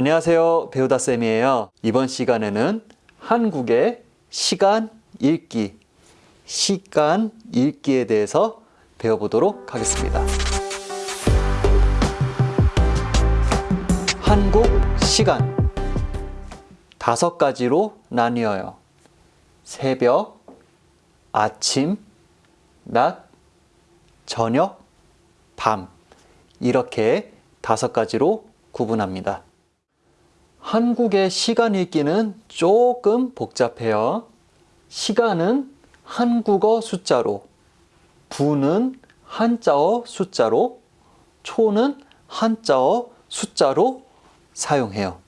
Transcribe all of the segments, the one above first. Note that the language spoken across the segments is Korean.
안녕하세요. 배우다쌤이에요. 이번 시간에는 한국의 시간 읽기, 시간 읽기에 대해서 배워보도록 하겠습니다. 한국 시간 다섯 가지로 나뉘어요. 새벽, 아침, 낮, 저녁, 밤 이렇게 다섯 가지로 구분합니다. 한국의 시간 읽기는 조금 복잡해요. 시간은 한국어 숫자로, 분은 한자어 숫자로, 초는 한자어 숫자로 사용해요.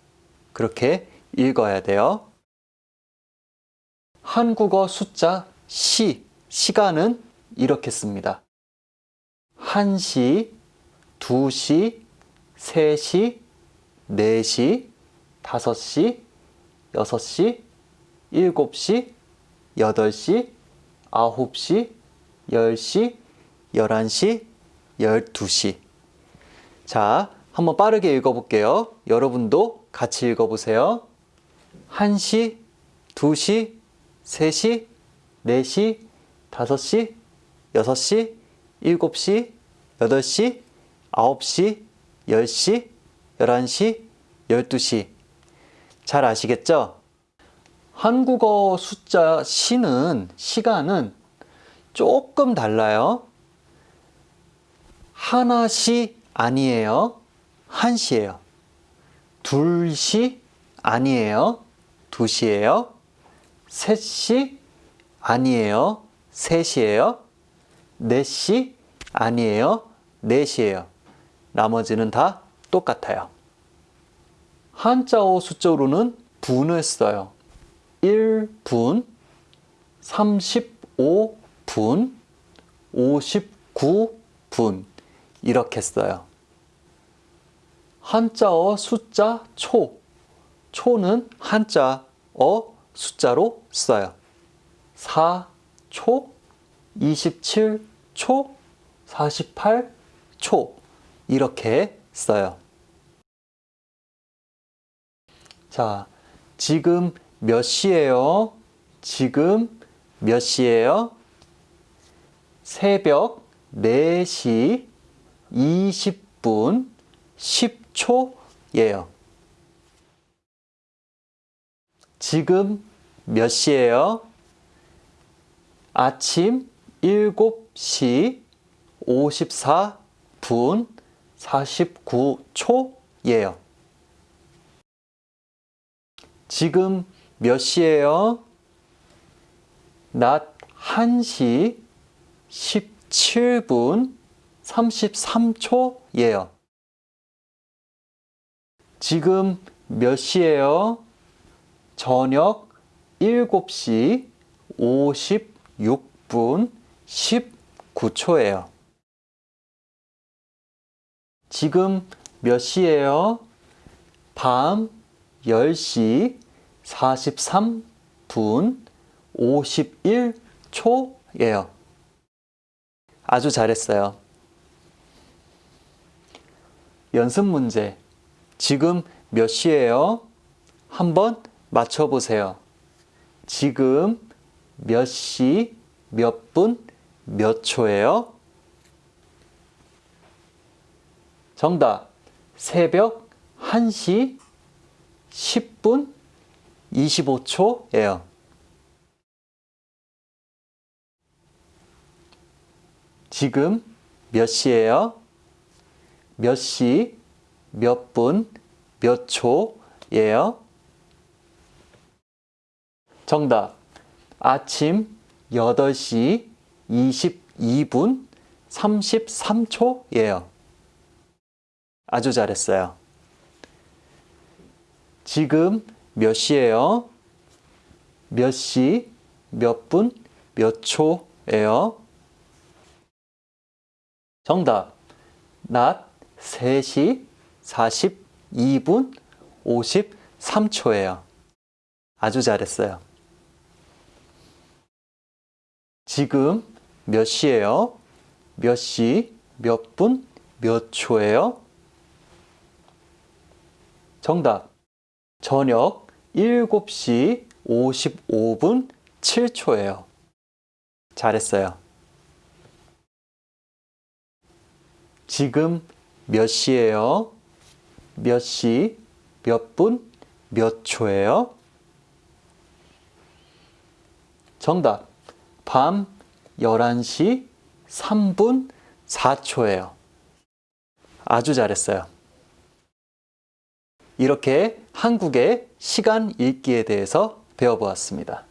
그렇게 읽어야 돼요. 한국어 숫자 시, 시간은 이렇게 씁니다. 1시, 2시, 3시, 4시, 5시, 6시, 7시, 8시, 9시, 10시, 11시, 12시. 자, 한번 빠르게 읽어볼게요. 여러분도 같이 읽어보세요. 1시, 2시, 3시, 4시, 5시, 6시, 7시, 8시, 9시, 10시, 11시, 12시. 잘 아시겠죠? 한국어 숫자 시는 시간은 조금 달라요. 하나시 아니에요. 한시예요. 둘시 아니에요. 두시예요. 셋시 아니에요. 셋이에요. 넷시 아니에요. 넷이에요. 나머지는 다 똑같아요. 한자어 숫자로는 분을 써요. 1분, 35분, 59분 이렇게 써요. 한자어 숫자 초, 초는 한자어 숫자로 써요. 4초, 27초, 48초 이렇게 써요. 자, 지금 몇 시예요? 지금 몇 시예요? 새벽 4시 20분 10초예요. 지금 몇 시예요? 아침 7시 54분 49초예요. 지금 몇 시예요? 낮 1시 17분 33초예요. 지금 몇 시예요? 저녁 7시 56분 19초예요. 지금 몇 시예요? 밤 10시 43분 51초예요. 아주 잘했어요. 연습 문제. 지금 몇 시예요? 한번 맞춰보세요. 지금 몇 시, 몇 분, 몇 초예요? 정답. 새벽 1시 10분 25초예요. 지금 몇 시예요? 몇 시, 몇 분, 몇 초예요? 정답. 아침 8시 22분 33초예요. 아주 잘했어요. 지금 몇 시예요? 몇 시, 몇 분, 몇 초예요? 정답. 낮 3시 42분 53초예요. 아주 잘했어요. 지금 몇 시예요? 몇 시, 몇 분, 몇 초예요? 정답. 저녁 7시 55분 7초예요. 잘했어요. 지금 몇 시예요? 몇 시, 몇 분, 몇 초예요? 정답. 밤 11시 3분 4초예요. 아주 잘했어요. 이렇게 한국의 시간 읽기에 대해서 배워보았습니다.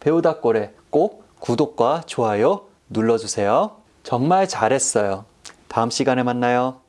배우다 꼴에 꼭 구독과 좋아요 눌러주세요. 정말 잘했어요. 다음 시간에 만나요.